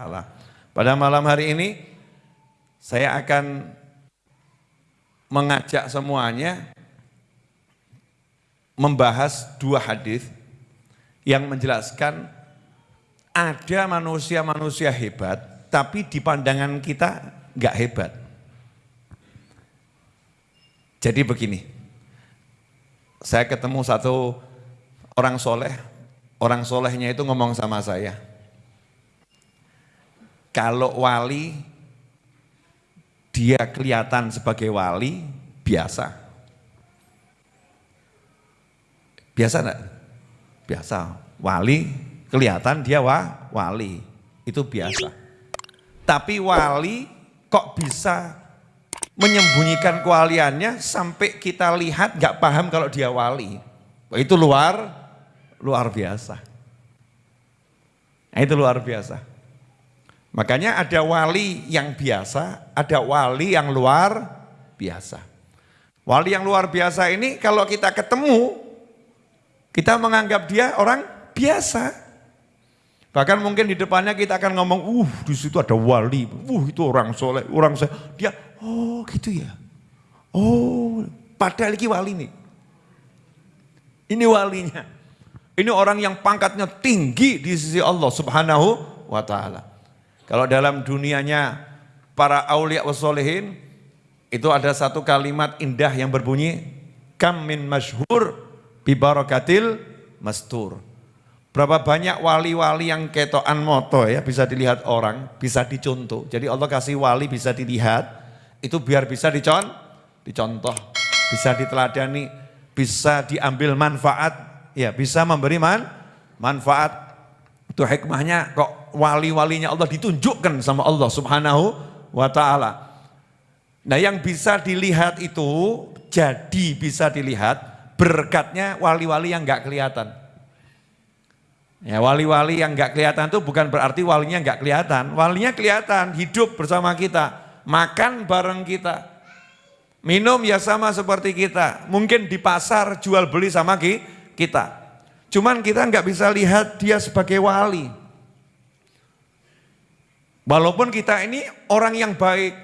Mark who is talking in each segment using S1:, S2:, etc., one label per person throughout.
S1: ta'ala. Pada malam hari ini saya akan mengajak semuanya membahas dua hadis yang menjelaskan ada manusia-manusia hebat, tapi di pandangan kita nggak hebat. Jadi begini, saya ketemu satu orang soleh, orang solehnya itu ngomong sama saya, kalau wali dia kelihatan sebagai wali biasa. Biasa enggak? Biasa. Wali kelihatan dia wa, wali. Itu biasa. Tapi wali kok bisa menyembunyikan kewaliannya sampai kita lihat nggak paham kalau dia wali. Itu luar luar biasa. Nah, itu luar biasa. Makanya ada wali yang biasa, ada wali yang luar biasa. Wali yang luar biasa ini kalau kita ketemu, kita menganggap dia orang biasa. Bahkan mungkin di depannya kita akan ngomong, uh di situ ada wali, uh itu orang soleh, orang soleh. Dia, oh gitu ya. Oh, padahal ini wali nih. Ini walinya. Ini orang yang pangkatnya tinggi di sisi Allah subhanahu wa ta'ala. Kalau dalam dunianya para aulia wasolehin itu ada satu kalimat indah yang berbunyi kam min masyhur bi barakatil mastur. Berapa banyak wali-wali yang ketoan moto ya bisa dilihat orang, bisa dicontoh. Jadi Allah kasih wali bisa dilihat, itu biar bisa dicon, dicontoh, bisa diteladani, bisa diambil manfaat, ya bisa memberi man, manfaat. Itu hikmahnya kok wali-walinya Allah ditunjukkan sama Allah subhanahu wa ta'ala. Nah yang bisa dilihat itu, jadi bisa dilihat berkatnya wali-wali yang enggak kelihatan. Ya wali-wali yang enggak kelihatan itu bukan berarti walinya enggak kelihatan. Walinya kelihatan, hidup bersama kita, makan bareng kita. Minum ya sama seperti kita. Mungkin di pasar jual beli sama kita. Cuman kita enggak bisa lihat dia sebagai wali. Walaupun kita ini orang yang baik,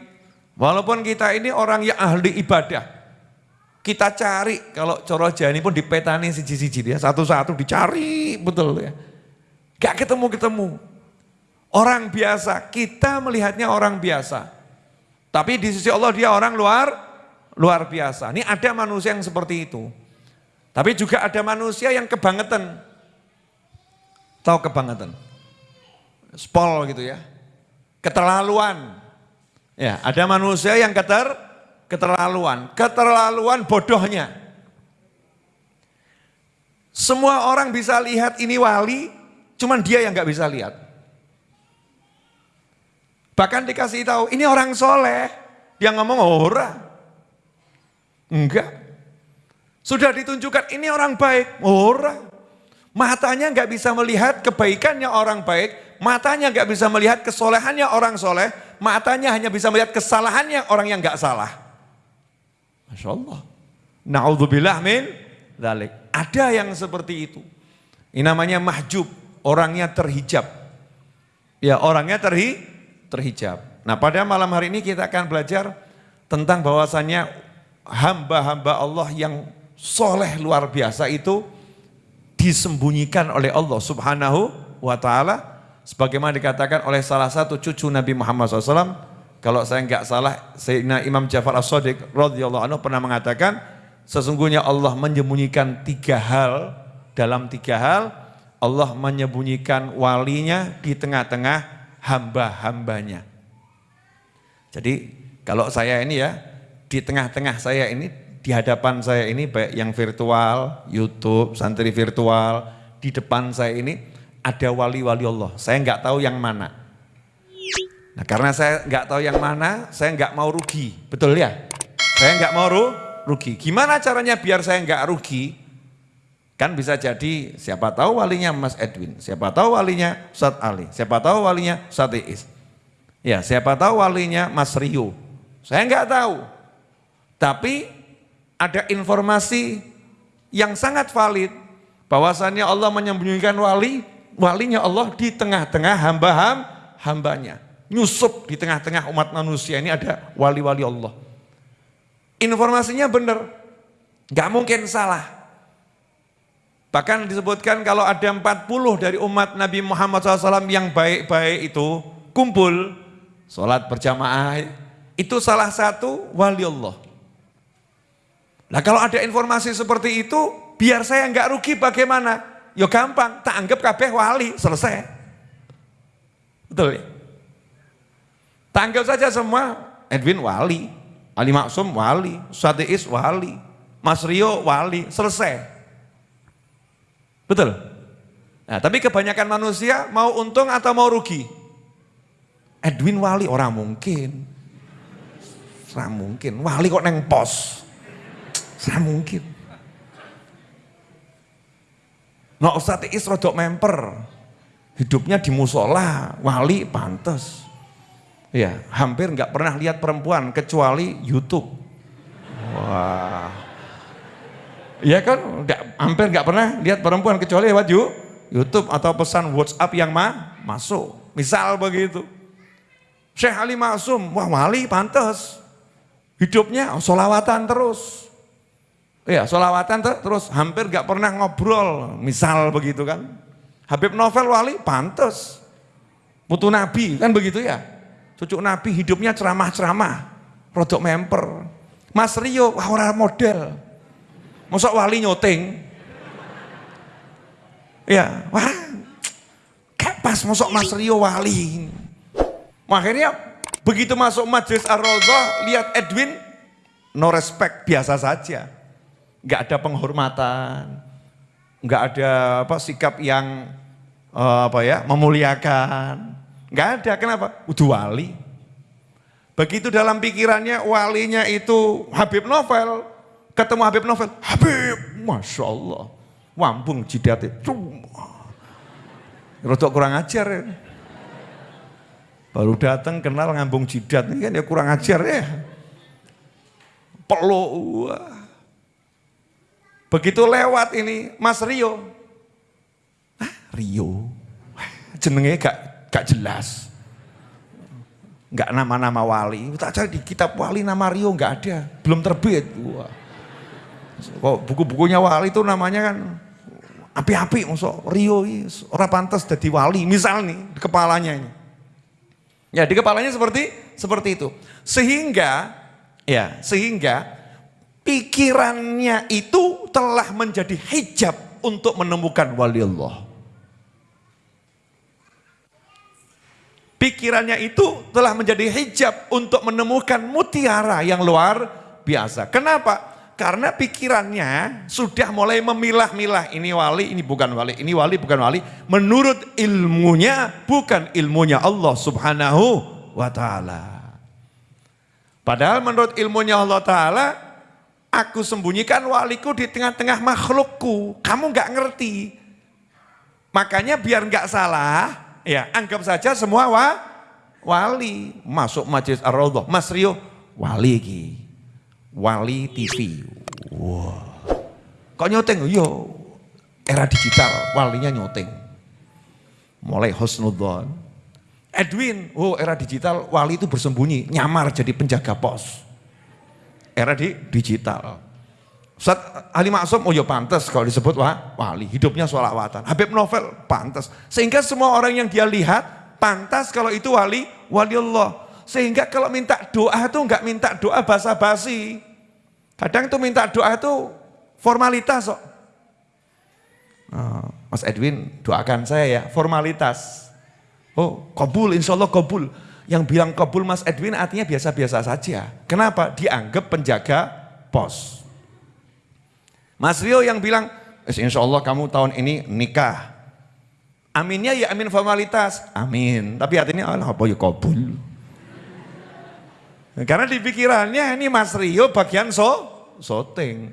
S1: walaupun kita ini orang yang ahli ibadah, kita cari kalau coro jani pun dipetani siji-siji ya, satu-satu dicari betul ya. Gak ketemu-ketemu. Orang biasa, kita melihatnya orang biasa. Tapi di sisi Allah dia orang luar luar biasa. Ini ada manusia yang seperti itu. Tapi juga ada manusia yang kebangetan. Tahu kebangetan? Spol gitu ya keterlaluan. Ya, ada manusia yang keter keterlaluan, keterlaluan bodohnya. Semua orang bisa lihat ini wali, cuman dia yang nggak bisa lihat. Bahkan dikasih tahu, ini orang soleh, dia ngomong oh, ora. Enggak. Sudah ditunjukkan ini orang baik, oh, ora. Matanya nggak bisa melihat kebaikannya orang baik, matanya nggak bisa melihat kesolehannya orang soleh, matanya hanya bisa melihat kesalahannya orang yang nggak salah. Masya Allah. Na'udzubillah min dalik. Ada yang seperti itu. Ini namanya mahjub, orangnya terhijab. Ya orangnya terhi, terhijab. Nah pada malam hari ini kita akan belajar tentang bahwasannya hamba-hamba Allah yang soleh luar biasa itu disembunyikan oleh Allah subhanahu wa ta'ala sebagaimana dikatakan oleh salah satu cucu Nabi Muhammad SAW, kalau saya enggak salah, Sayyidina Imam Jafar As-Sadiq anhu pernah mengatakan, sesungguhnya Allah menyembunyikan tiga hal, dalam tiga hal, Allah menyembunyikan walinya di tengah-tengah hamba-hambanya. Jadi kalau saya ini ya, di tengah-tengah saya ini, di hadapan saya ini baik yang virtual, YouTube, santri virtual, di depan saya ini ada wali-wali Allah. Saya nggak tahu yang mana. Nah karena saya nggak tahu yang mana, saya nggak mau rugi. Betul ya? Saya nggak mau rugi. Gimana caranya biar saya nggak rugi? Kan bisa jadi siapa tahu walinya Mas Edwin, siapa tahu walinya Ustadz Ali, siapa tahu walinya Ustadz Iis. Ya, siapa tahu walinya Mas Rio. Saya nggak tahu. Tapi ada informasi yang sangat valid bahwasannya Allah menyembunyikan wali walinya Allah di tengah-tengah hamba hambanya. Nyusup di tengah-tengah umat manusia ini ada wali-wali Allah. Informasinya benar, nggak mungkin salah. Bahkan disebutkan kalau ada 40 dari umat Nabi Muhammad SAW yang baik-baik itu kumpul, sholat berjamaah, itu salah satu wali Allah. Nah kalau ada informasi seperti itu, biar saya nggak rugi bagaimana? Ya gampang, tak anggap kabeh wali, selesai. Betul ya? Tak anggap saja semua Edwin wali, Ali Maksum wali, Sadiis wali, Mas Rio wali, selesai. Betul? Nah, tapi kebanyakan manusia mau untung atau mau rugi? Edwin wali orang mungkin. Orang mungkin. Wali kok neng pos. Saya mungkin. No Ustaz Is rodok memper. Hidupnya di musola, wali pantas. Ya, hampir nggak pernah lihat perempuan kecuali YouTube. Wah. Ya kan, gak, hampir nggak pernah lihat perempuan kecuali lewat YouTube atau pesan WhatsApp yang ma masuk. Misal begitu. Syekh Ali Masum, wah wali pantas. Hidupnya solawatan terus. Ya, solawatan terus hampir gak pernah ngobrol, misal begitu kan. Habib Novel Wali pantas. Putu Nabi, kan begitu ya. Cucu Nabi hidupnya ceramah-ceramah, rodok memper. Mas Rio, wah orang model. Masuk wali nyoting. Ya, wah kayak pas masuk Mas Rio wali. Akhirnya begitu masuk majelis Ar-Raudhah, lihat Edwin, no respect, biasa saja nggak ada penghormatan, nggak ada apa sikap yang uh, apa ya memuliakan, nggak ada. Kenapa? Udah wali. Begitu dalam pikirannya walinya itu Habib Novel, ketemu Habib Novel, Habib, masya Allah, wambung jidat itu, rotok kurang ajar ya. Baru datang kenal ngambung jidat, ini kan ya kurang ajar ya. Peluk, Begitu lewat ini Mas Rio. Hah, Rio? Jenenge gak, gak jelas. Gak nama-nama wali. Tak cari di kitab wali nama Rio gak ada. Belum terbit. Wah. Kok buku-bukunya wali itu namanya kan api-api. Masuk Rio orang pantas jadi wali. Misal nih di kepalanya ini. Ya di kepalanya seperti seperti itu. Sehingga ya sehingga pikirannya itu telah menjadi hijab untuk menemukan wali Allah. Pikirannya itu telah menjadi hijab untuk menemukan mutiara yang luar biasa. Kenapa? Karena pikirannya sudah mulai memilah-milah ini wali, ini bukan wali, ini wali, bukan wali. Menurut ilmunya, bukan ilmunya Allah subhanahu wa ta'ala. Padahal menurut ilmunya Allah ta'ala, Aku sembunyikan waliku di tengah-tengah makhlukku. Kamu nggak ngerti. Makanya biar nggak salah, ya anggap saja semua wa, wali. Masuk majelis ar-raudhah. Mas Rio, wali ki. Wali TV. Wah. Kok nyoteng? Yo, era digital, walinya nyoteng. Mulai husnudzon. Edwin, oh era digital, wali itu bersembunyi, nyamar jadi penjaga pos era di digital. Ustaz Ali Maksum, oh ya pantas kalau disebut wah, wali, hidupnya sholawatan. Habib Novel, pantas. Sehingga semua orang yang dia lihat, pantas kalau itu wali, wali Allah. Sehingga kalau minta doa itu enggak minta doa basa-basi. Kadang itu minta doa itu formalitas kok. Oh, Mas Edwin doakan saya ya, formalitas. Oh, kabul, insya Allah kabul. Yang bilang kabul Mas Edwin artinya biasa-biasa saja. Kenapa? Dianggap penjaga pos. Mas Rio yang bilang, insya Allah kamu tahun ini nikah. Aminnya ya amin formalitas. Amin. Tapi artinya Allah apa ya kabul. Karena di pikirannya ini Mas Rio bagian so, syuting.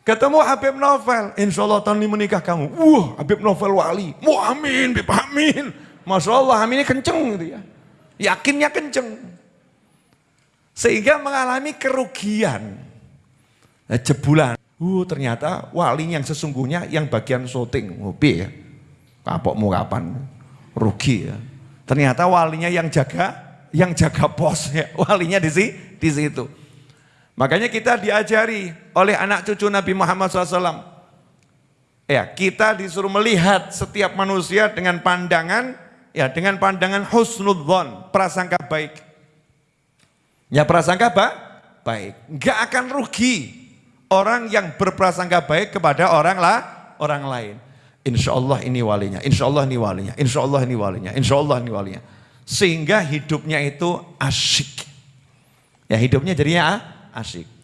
S1: Ketemu Habib Novel, insya Allah tahun ini menikah kamu. Wah Habib Novel wali. Mau amin, Habib amin. Masya Allah aminnya kenceng gitu ya. Yakinnya kenceng. Sehingga mengalami kerugian. Nah, jebulan. Uh, ternyata wali yang sesungguhnya yang bagian syuting. Ngopi ya. Kapok mau kapan. Rugi ya. Ternyata walinya yang jaga, yang jaga pos ya. Walinya di, di situ. Makanya kita diajari oleh anak cucu Nabi Muhammad SAW. Ya, kita disuruh melihat setiap manusia dengan pandangan, ya dengan pandangan husnudzon, prasangka baik. Ya prasangka apa? Baik. Enggak akan rugi orang yang berprasangka baik kepada orang lah, orang lain. Insya Allah ini walinya, insya Allah ini walinya, insya Allah ini walinya, insya Allah ini walinya. Sehingga hidupnya itu asyik. Ya hidupnya jadinya asyik.